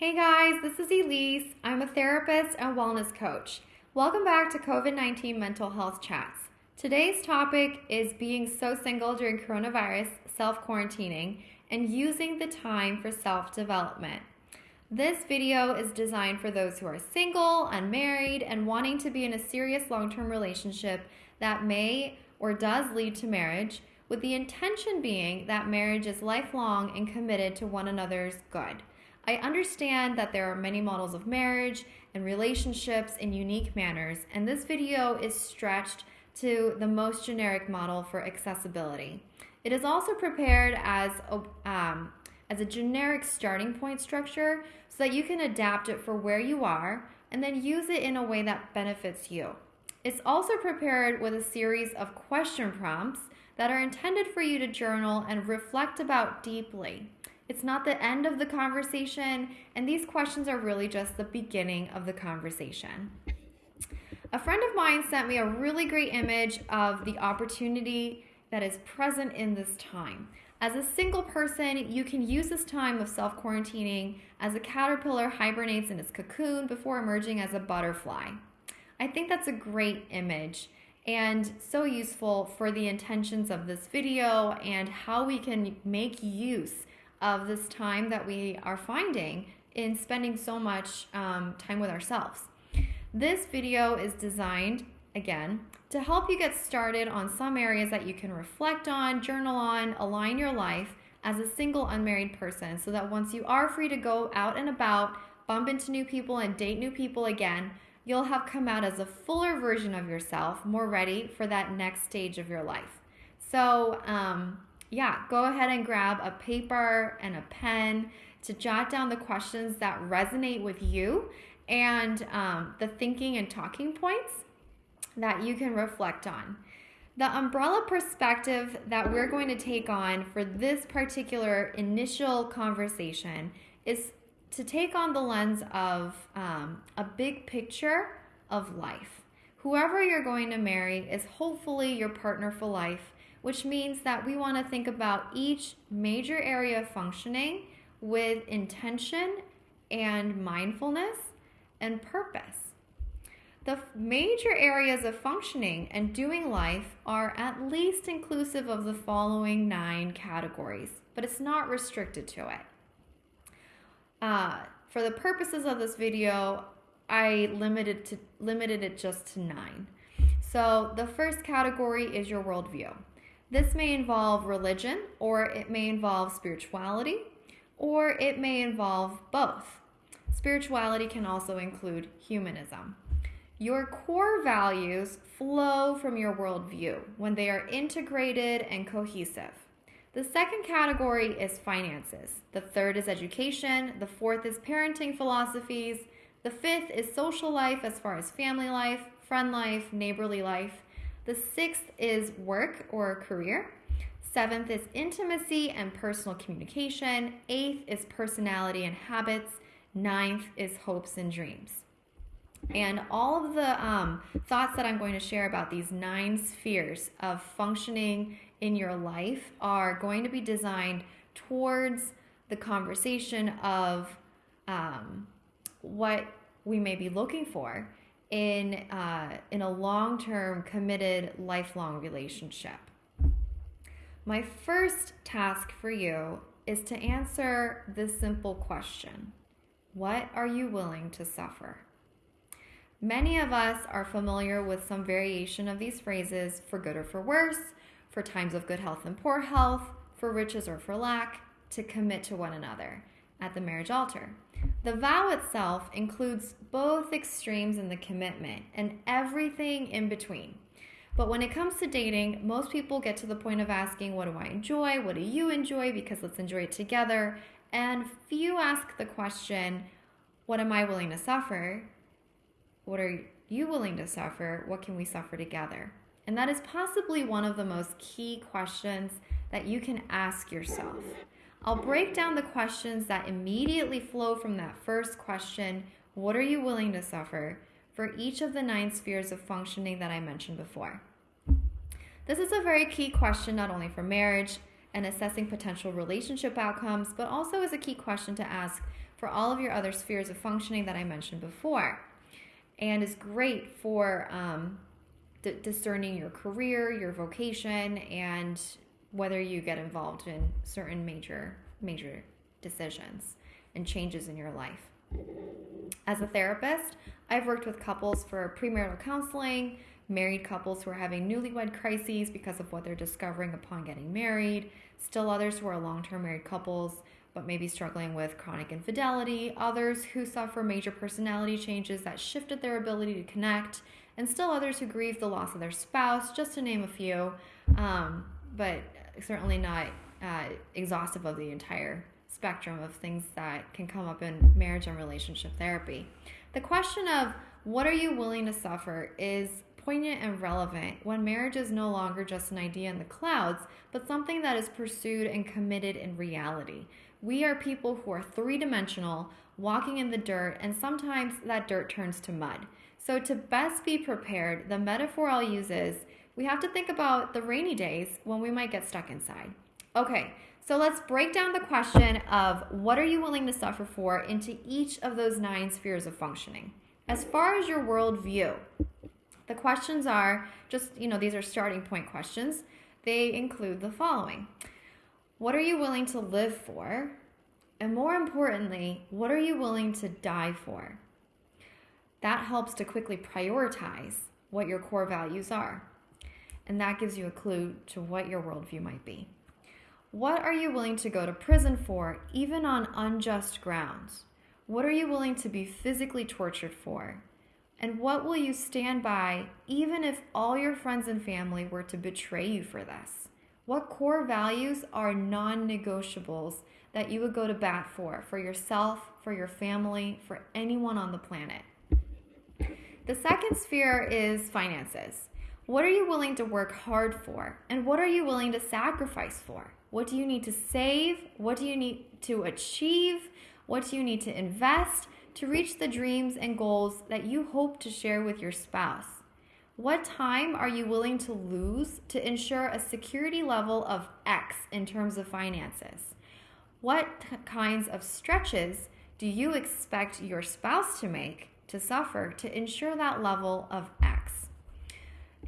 Hey guys, this is Elise. I'm a therapist and wellness coach. Welcome back to COVID 19 Mental Health Chats. Today's topic is being so single during coronavirus, self quarantining, and using the time for self development. This video is designed for those who are single, unmarried, and wanting to be in a serious long term relationship that may or does lead to marriage, with the intention being that marriage is lifelong and committed to one another's good. I understand that there are many models of marriage and relationships in unique manners, and this video is stretched to the most generic model for accessibility. It is also prepared as a, um, as a generic starting point structure so that you can adapt it for where you are and then use it in a way that benefits you. It's also prepared with a series of question prompts that are intended for you to journal and reflect about deeply. It's not the end of the conversation, and these questions are really just the beginning of the conversation. A friend of mine sent me a really great image of the opportunity that is present in this time. As a single person, you can use this time of self quarantining as a caterpillar hibernates in its cocoon before emerging as a butterfly. I think that's a great image and so useful for the intentions of this video and how we can make use of this time that we are finding in spending so much um, time with ourselves. This video is designed, again, to help you get started on some areas that you can reflect on, journal on, align your life as a single unmarried person so that once you are free to go out and about, bump into new people, and date new people again, you'll have come out as a fuller version of yourself, more ready for that next stage of your life. So, um, yeah, go ahead and grab a paper and a pen to jot down the questions that resonate with you and um, the thinking and talking points that you can reflect on. The umbrella perspective that we're going to take on for this particular initial conversation is to take on the lens of um, a big picture of life. Whoever you're going to marry is hopefully your partner for life which means that we want to think about each major area of functioning with intention and mindfulness and purpose. The major areas of functioning and doing life are at least inclusive of the following nine categories, but it's not restricted to it. Uh, for the purposes of this video, I limited to limited it just to nine. So the first category is your worldview. This may involve religion, or it may involve spirituality, or it may involve both. Spirituality can also include humanism. Your core values flow from your worldview when they are integrated and cohesive. The second category is finances. The third is education. The fourth is parenting philosophies. The fifth is social life as far as family life, friend life, neighborly life. The sixth is work or career. Seventh is intimacy and personal communication. Eighth is personality and habits. Ninth is hopes and dreams. And all of the um, thoughts that I'm going to share about these nine spheres of functioning in your life are going to be designed towards the conversation of um, what we may be looking for in uh, in a long-term committed lifelong relationship. My first task for you is to answer this simple question. What are you willing to suffer? Many of us are familiar with some variation of these phrases for good or for worse for times of good health and poor health for riches or for lack to commit to one another at the marriage altar the vow itself includes both extremes in the commitment and everything in between. But when it comes to dating, most people get to the point of asking, What do I enjoy? What do you enjoy? Because let's enjoy it together. And few ask the question, What am I willing to suffer? What are you willing to suffer? What can we suffer together? And that is possibly one of the most key questions that you can ask yourself. I'll break down the questions that immediately flow from that first question What are you willing to suffer? for each of the nine spheres of functioning that I mentioned before. This is a very key question not only for marriage and assessing potential relationship outcomes, but also is a key question to ask for all of your other spheres of functioning that I mentioned before, and is great for um, discerning your career, your vocation, and whether you get involved in certain major major decisions and changes in your life. As a therapist, I've worked with couples for premarital counseling, married couples who are having newlywed crises because of what they're discovering upon getting married, still others who are long term married couples but maybe struggling with chronic infidelity, others who suffer major personality changes that shifted their ability to connect, and still others who grieve the loss of their spouse, just to name a few, um, but certainly not uh, exhaustive of the entire spectrum of things that can come up in marriage and relationship therapy. The question of what are you willing to suffer is poignant and relevant when marriage is no longer just an idea in the clouds, but something that is pursued and committed in reality. We are people who are three dimensional, walking in the dirt, and sometimes that dirt turns to mud. So, to best be prepared, the metaphor I'll use is we have to think about the rainy days when we might get stuck inside. Okay, so let's break down the question of what are you willing to suffer for into each of those nine spheres of functioning. As far as your worldview, the questions are just, you know, these are starting point questions. They include the following What are you willing to live for? And more importantly, what are you willing to die for? That helps to quickly prioritize what your core values are. And that gives you a clue to what your worldview might be. What are you willing to go to prison for, even on unjust grounds? What are you willing to be physically tortured for? And what will you stand by, even if all your friends and family were to betray you for this? What core values are non negotiables that you would go to bat for, for yourself, for your family, for anyone on the planet? The second sphere is finances. What are you willing to work hard for? And what are you willing to sacrifice for? What do you need to save? What do you need to achieve? What do you need to invest to reach the dreams and goals that you hope to share with your spouse? What time are you willing to lose to ensure a security level of X in terms of finances? What kinds of stretches do you expect your spouse to make to suffer to ensure that level of X?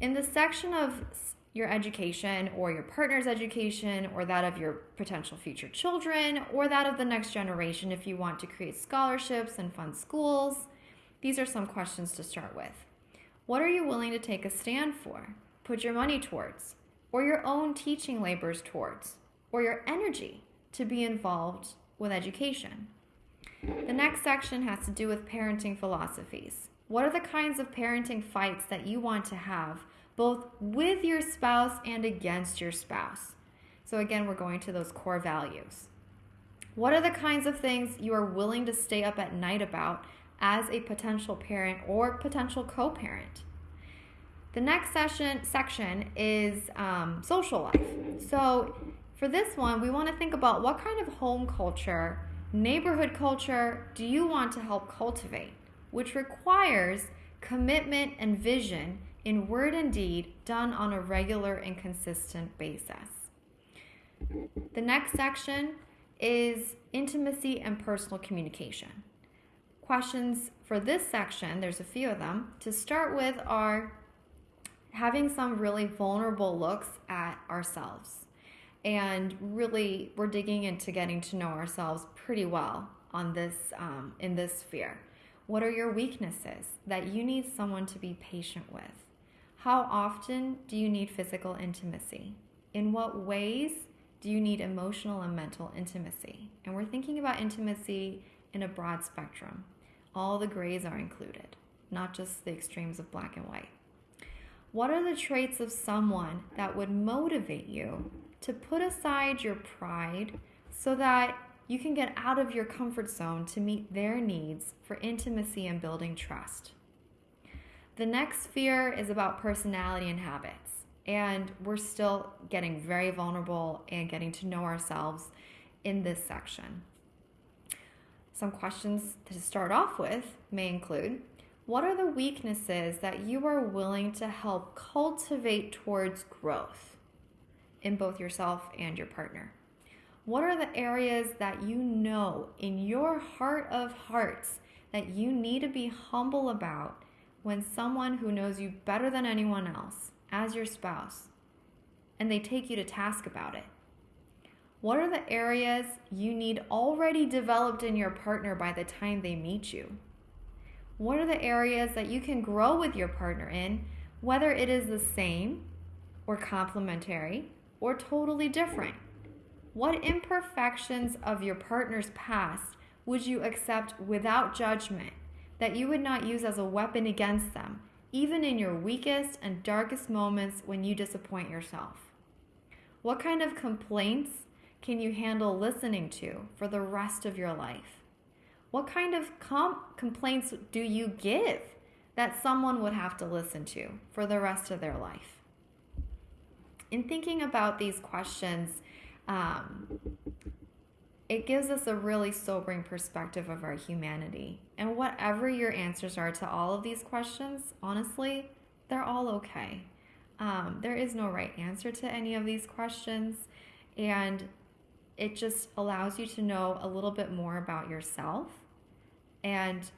In the section of your education or your partner's education or that of your potential future children or that of the next generation if you want to create scholarships and fund schools. These are some questions to start with. What are you willing to take a stand for, put your money towards, or your own teaching labors towards, or your energy to be involved with education? The next section has to do with parenting philosophies. What are the kinds of parenting fights that you want to have both with your spouse and against your spouse. So, again, we're going to those core values. What are the kinds of things you are willing to stay up at night about as a potential parent or potential co parent? The next session section is um, social life. So, for this one, we want to think about what kind of home culture, neighborhood culture do you want to help cultivate, which requires commitment and vision in word and deed done on a regular and consistent basis. The next section is intimacy and personal communication. Questions for this section, there's a few of them. To start with, are having some really vulnerable looks at ourselves. And really, we're digging into getting to know ourselves pretty well on this um, in this sphere. What are your weaknesses that you need someone to be patient with? How often do you need physical intimacy? In what ways do you need emotional and mental intimacy? And we're thinking about intimacy in a broad spectrum. All the grays are included, not just the extremes of black and white. What are the traits of someone that would motivate you to put aside your pride so that you can get out of your comfort zone to meet their needs for intimacy and building trust? The next fear is about personality and habits. And we're still getting very vulnerable and getting to know ourselves in this section. Some questions to start off with may include What are the weaknesses that you are willing to help cultivate towards growth in both yourself and your partner? What are the areas that you know in your heart of hearts that you need to be humble about when someone who knows you better than anyone else, as your spouse, and they take you to task about it? What are the areas you need already developed in your partner by the time they meet you? What are the areas that you can grow with your partner in, whether it is the same or complementary or totally different? What imperfections of your partner's past would you accept without judgment that you would not use as a weapon against them, even in your weakest and darkest moments when you disappoint yourself? What kind of complaints can you handle listening to for the rest of your life? What kind of com- complaints do you give that someone would have to listen to for the rest of their life? In thinking about these questions, um, it gives us a really sobering perspective of our humanity. And whatever your answers are to all of these questions, honestly, they're all okay. Um, there is no right answer to any of these questions. And it just allows you to know a little bit more about yourself and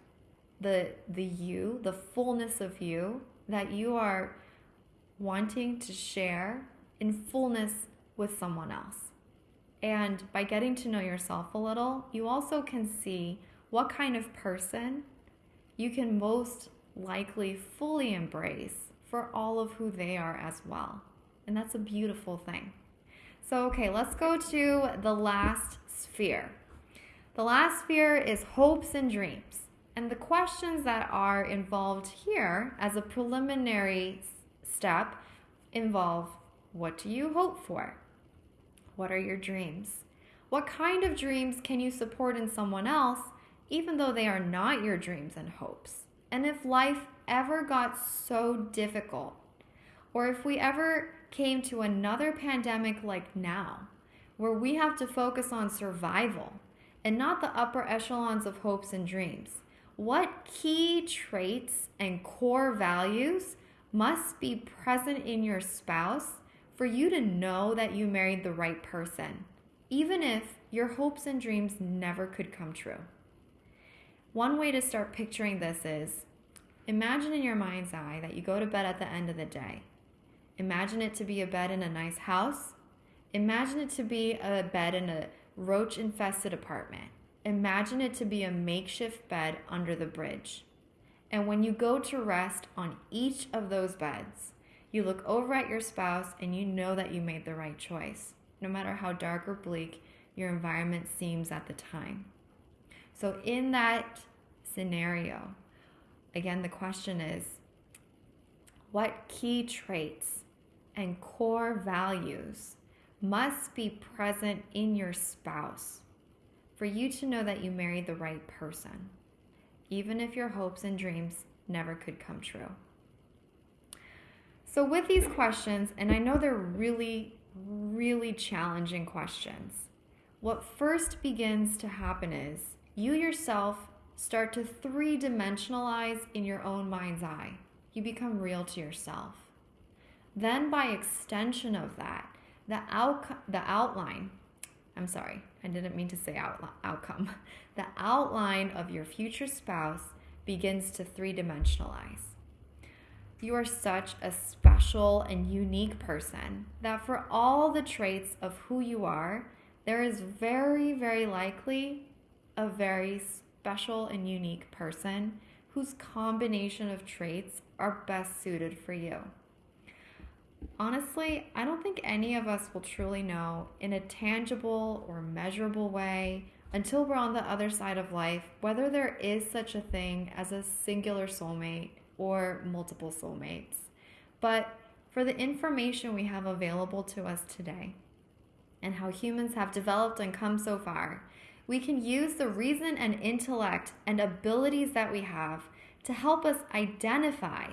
the the you, the fullness of you that you are wanting to share in fullness with someone else. And by getting to know yourself a little, you also can see what kind of person you can most likely fully embrace for all of who they are as well. And that's a beautiful thing. So, okay, let's go to the last sphere. The last sphere is hopes and dreams. And the questions that are involved here as a preliminary step involve what do you hope for? What are your dreams? What kind of dreams can you support in someone else, even though they are not your dreams and hopes? And if life ever got so difficult, or if we ever came to another pandemic like now, where we have to focus on survival and not the upper echelons of hopes and dreams, what key traits and core values must be present in your spouse for you to know that you married the right person, even if your hopes and dreams never could come true? One way to start picturing this is imagine in your mind's eye that you go to bed at the end of the day. Imagine it to be a bed in a nice house. Imagine it to be a bed in a roach infested apartment. Imagine it to be a makeshift bed under the bridge. And when you go to rest on each of those beds, you look over at your spouse and you know that you made the right choice, no matter how dark or bleak your environment seems at the time. So, in that scenario, again, the question is what key traits and core values must be present in your spouse for you to know that you married the right person, even if your hopes and dreams never could come true. So, with these questions, and I know they're really, really challenging questions, what first begins to happen is you yourself start to three dimensionalize in your own mind's eye. You become real to yourself. Then, by extension of that, the, out- the outline I'm sorry, I didn't mean to say out, outcome. The outline of your future spouse begins to three dimensionalize. You are such a special and unique person that for all the traits of who you are, there is very, very likely a very special and unique person whose combination of traits are best suited for you. Honestly, I don't think any of us will truly know in a tangible or measurable way until we're on the other side of life whether there is such a thing as a singular soulmate or multiple soulmates. But for the information we have available to us today and how humans have developed and come so far, we can use the reason and intellect and abilities that we have to help us identify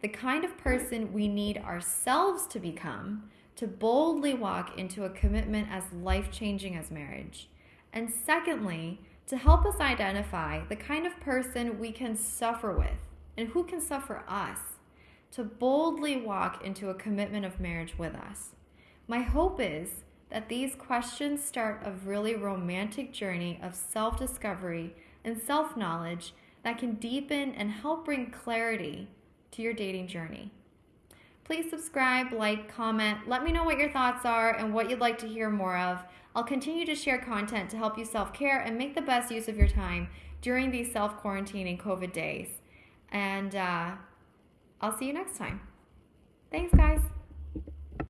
the kind of person we need ourselves to become to boldly walk into a commitment as life changing as marriage. And secondly, to help us identify the kind of person we can suffer with and who can suffer us to boldly walk into a commitment of marriage with us. My hope is that these questions start a really romantic journey of self discovery and self knowledge that can deepen and help bring clarity to your dating journey. Please subscribe, like, comment. Let me know what your thoughts are and what you'd like to hear more of. I'll continue to share content to help you self care and make the best use of your time during these self quarantining COVID days. And uh, I'll see you next time. Thanks, guys.